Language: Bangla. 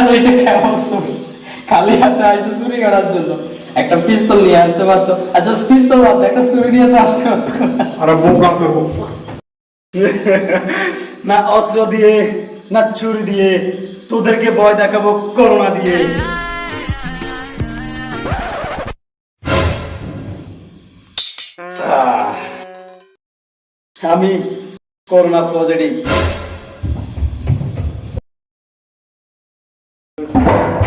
আর এটা কেমন খালি হাতে আইসে চুরি করার জন্য। একটা পিস্তল নিয়ে আসতে পারতো। আচ্ছা পিস্তল বাদ একটা চুরি নিয়ে তো আসতে পারতো আরে বোকা না অস্ত্র দিয়ে না ছুরি দিয়ে তোদেরকে ভয় দেখাবো করোনা দিয়ে। আমি করোনা পজিটিভ Thank you.